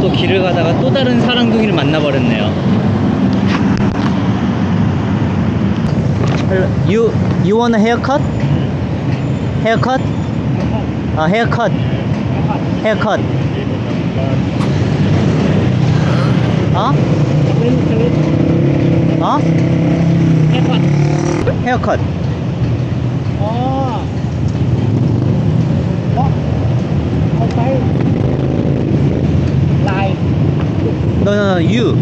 또 길을 가다가 또 다른 사랑둥이를 만나버렸네요. You you want a haircut? Haircut? 아 haircut. Haircut. 어? 어? Haircut. 어. 어? You.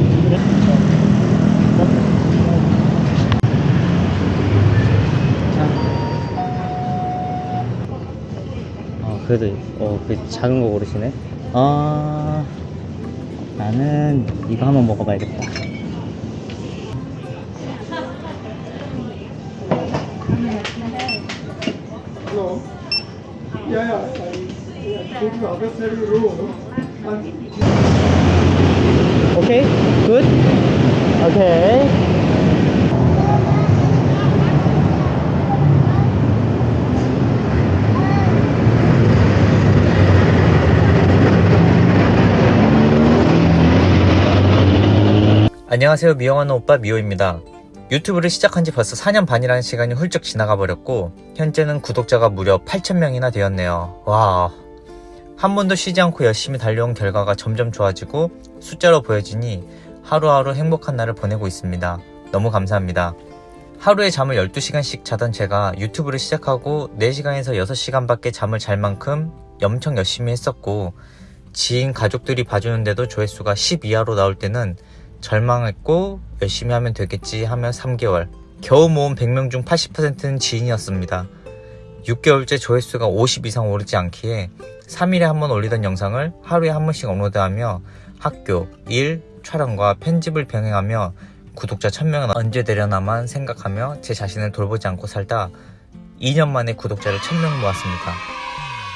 어, 그래도, 어, 그 작은 거 고르시네. 아, 나는 이거 한번 먹어봐야겠다. Yeah, 오케이? good? 오케이. 안녕하세요 미용하는 오빠 미호입니다 유튜브를 시작한 지 벌써 4년 반이라는 시간이 훌쩍 지나가 버렸고 현재는 구독자가 무려 8,000명이나 되었네요 와 한 번도 쉬지 않고 열심히 달려온 결과가 점점 좋아지고 숫자로 보여지니 하루하루 행복한 날을 보내고 있습니다. 너무 감사합니다. 하루에 잠을 12시간씩 자던 제가 유튜브를 시작하고 4시간에서 6시간밖에 잠을 잘 만큼 엄청 열심히 했었고 지인 가족들이 봐주는데도 조회수가 10 이하로 나올 때는 절망했고 열심히 하면 되겠지 하며 3개월 겨우 모은 100명 중 80%는 지인이었습니다. 6개월째 조회수가 50 이상 오르지 않기에 3일에 한 번 올리던 영상을 하루에 한 번씩 업로드하며 학교, 일, 촬영과 편집을 병행하며 구독자 1000명은 언제 되려나만 생각하며 제 자신을 돌보지 않고 살다 2년 만에 구독자를 1000명 모았습니다.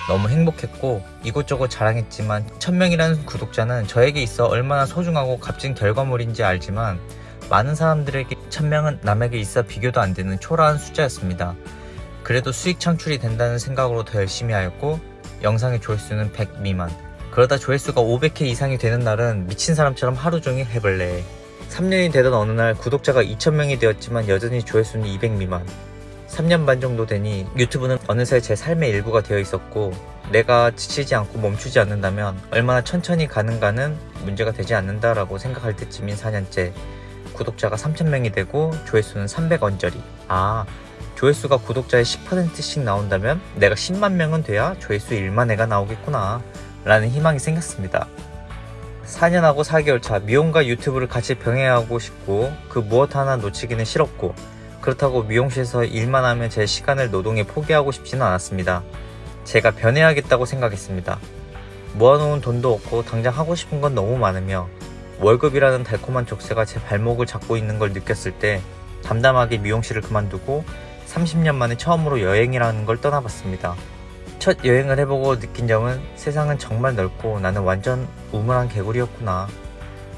너무 행복했고 이곳저곳 자랑했지만 1000명이라는 구독자는 저에게 있어 얼마나 소중하고 값진 결과물인지 알지만 많은 사람들에게 1000명은 남에게 있어 비교도 안 되는 초라한 숫자였습니다. 그래도 수익 창출이 된다는 생각으로 더 열심히 하였고 영상의 조회수는 100 미만 그러다 조회수가 500회 이상이 되는 날은 미친 사람처럼 하루 종일 해볼래. 3년이 되던 어느 날 구독자가 2000명이 되었지만 여전히 조회수는 200 미만. 3년 반 정도 되니 유튜브는 어느새 제 삶의 일부가 되어 있었고 내가 지치지 않고 멈추지 않는다면 얼마나 천천히 가는가는 문제가 되지 않는다라고 생각할 때쯤인 4년째 구독자가 3000명이 되고 조회수는 300 언저리. 아 조회수가 구독자의 10%씩 나온다면 내가 10만 명은 돼야 조회수 1만 회가 나오겠구나 라는 희망이 생겼습니다. 4년하고 4개월 차 미용과 유튜브를 같이 병행하고 싶고 그 무엇 하나 놓치기는 싫었고 그렇다고 미용실에서 일만 하면 제 시간을 노동에 포기하고 싶지는 않았습니다. 제가 변해야겠다고 생각했습니다. 모아놓은 돈도 없고 당장 하고 싶은 건 너무 많으며 월급이라는 달콤한 족쇄가 제 발목을 잡고 있는 걸 느꼈을 때 담담하게 미용실을 그만두고 30년 만에 처음으로 여행이라는 걸 떠나봤습니다. 첫 여행을 해보고 느낀 점은 세상은 정말 넓고 나는 완전 우물한 개구리였구나.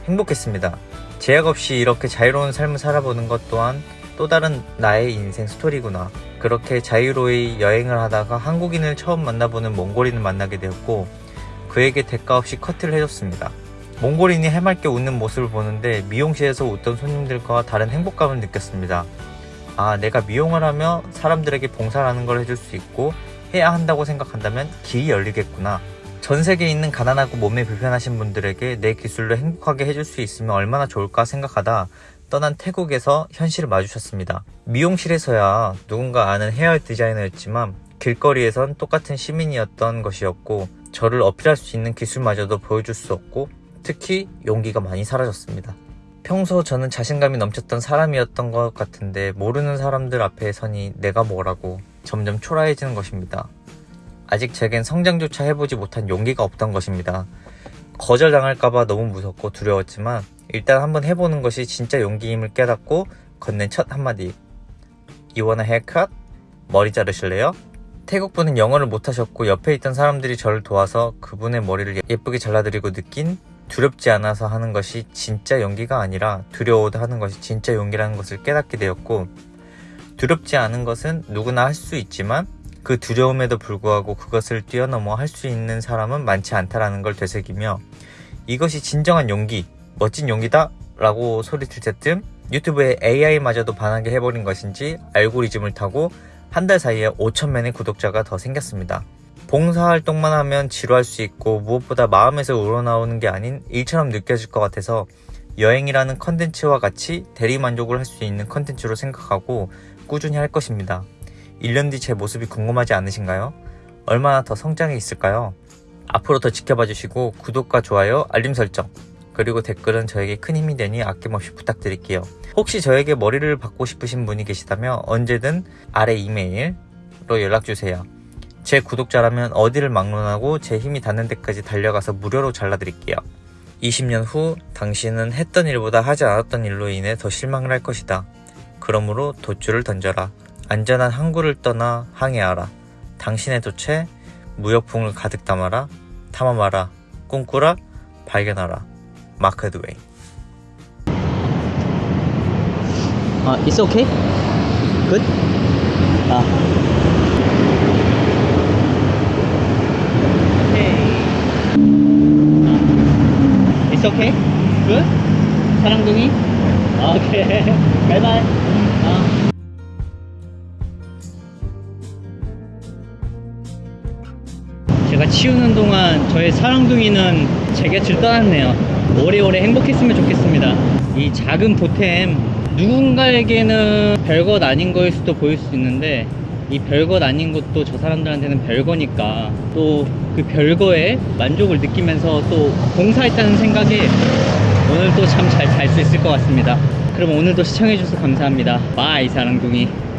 행복했습니다. 제약 없이 이렇게 자유로운 삶을 살아보는 것 또한 또 다른 나의 인생 스토리구나. 그렇게 자유로이 여행을 하다가 한국인을 처음 만나보는 몽골인을 만나게 되었고 그에게 대가 없이 커트를 해줬습니다. 몽골인이 해맑게 웃는 모습을 보는데 미용실에서 웃던 손님들과 다른 행복감을 느꼈습니다. 아, 내가 미용을 하며 사람들에게 봉사를 하는 걸 해줄 수 있고 해야 한다고 생각한다면 길이 열리겠구나. 전 세계에 있는 가난하고 몸이 불편하신 분들에게 내 기술로 행복하게 해줄 수 있으면 얼마나 좋을까 생각하다 떠난 태국에서 현실을 마주쳤습니다. 미용실에서야 누군가 아는 헤어 디자이너였지만 길거리에선 똑같은 시민이었던 것이었고 저를 어필할 수 있는 기술마저도 보여줄 수 없고 특히 용기가 많이 사라졌습니다. 평소 저는 자신감이 넘쳤던 사람이었던 것 같은데 모르는 사람들 앞에 서니 내가 뭐라고 점점 초라해지는 것입니다. 아직 제겐 성장조차 해보지 못한 용기가 없던 것입니다. 거절당할까봐 너무 무섭고 두려웠지만 일단 한번 해보는 것이 진짜 용기임을 깨닫고 건넨 첫 한마디 wanna haircut? 머리 자르실래요? 태국분은 영어를 못하셨고 옆에 있던 사람들이 저를 도와서 그분의 머리를 예쁘게 잘라드리고 느낀 두렵지 않아서 하는 것이 진짜 용기가 아니라 두려워도 하는 것이 진짜 용기라는 것을 깨닫게 되었고 두렵지 않은 것은 누구나 할 수 있지만 그 두려움에도 불구하고 그것을 뛰어넘어 할 수 있는 사람은 많지 않다라는 걸 되새기며 이것이 진정한 용기, 멋진 용기다 라고 소리칠 때쯤 유튜브에 AI마저도 반하게 해버린 것인지 알고리즘을 타고 한 달 사이에 5천만의 구독자가 더 생겼습니다. 봉사활동만 하면 지루할 수 있고 무엇보다 마음에서 우러나오는 게 아닌 일처럼 느껴질 것 같아서 여행이라는 컨텐츠와 같이 대리만족을 할 수 있는 컨텐츠로 생각하고 꾸준히 할 것입니다. 1년 뒤 제 모습이 궁금하지 않으신가요? 얼마나 더 성장해 있을까요? 앞으로 더 지켜봐 주시고 구독과 좋아요, 알림 설정, 그리고 댓글은 저에게 큰 힘이 되니 아낌없이 부탁드릴게요. 혹시 저에게 머리를 받고 싶으신 분이 계시다면 언제든 아래 이메일로 연락주세요. 제 구독자라면 어디를 막론하고 제 힘이 닿는 데까지 달려가서 무료로 잘라드릴게요. 20년 후 당신은 했던 일보다 하지 않았던 일로 인해 더 실망을 할 것이다. 그러므로 돛줄을 던져라. 안전한 항구를 떠나 항해하라. 당신의 돛에 무역풍을 가득 담아라. 탐험하라. 꿈꾸라. 발견하라. 마크 드웨인. 아, it's okay? Good? 아. 오케이. It's okay? Good? 사랑둥이? 오케이. 바이바이. 아. 제가 치우는 동안 저의 사랑둥이는 제 곁을 떠났네요. 오래오래 행복했으면 좋겠습니다. 이 작은 보탬 누군가에게는 별것 아닌 거일 수도 보일 수 있는데 이 별것 아닌 것도 저 사람들한테는 별거니까 또 그 별거에 만족을 느끼면서 또 봉사했다는 생각이 오늘 또참잘 잘 수 있을 것 같습니다. 그럼 오늘도 시청해주셔서 감사합니다. 바이 사랑둥이.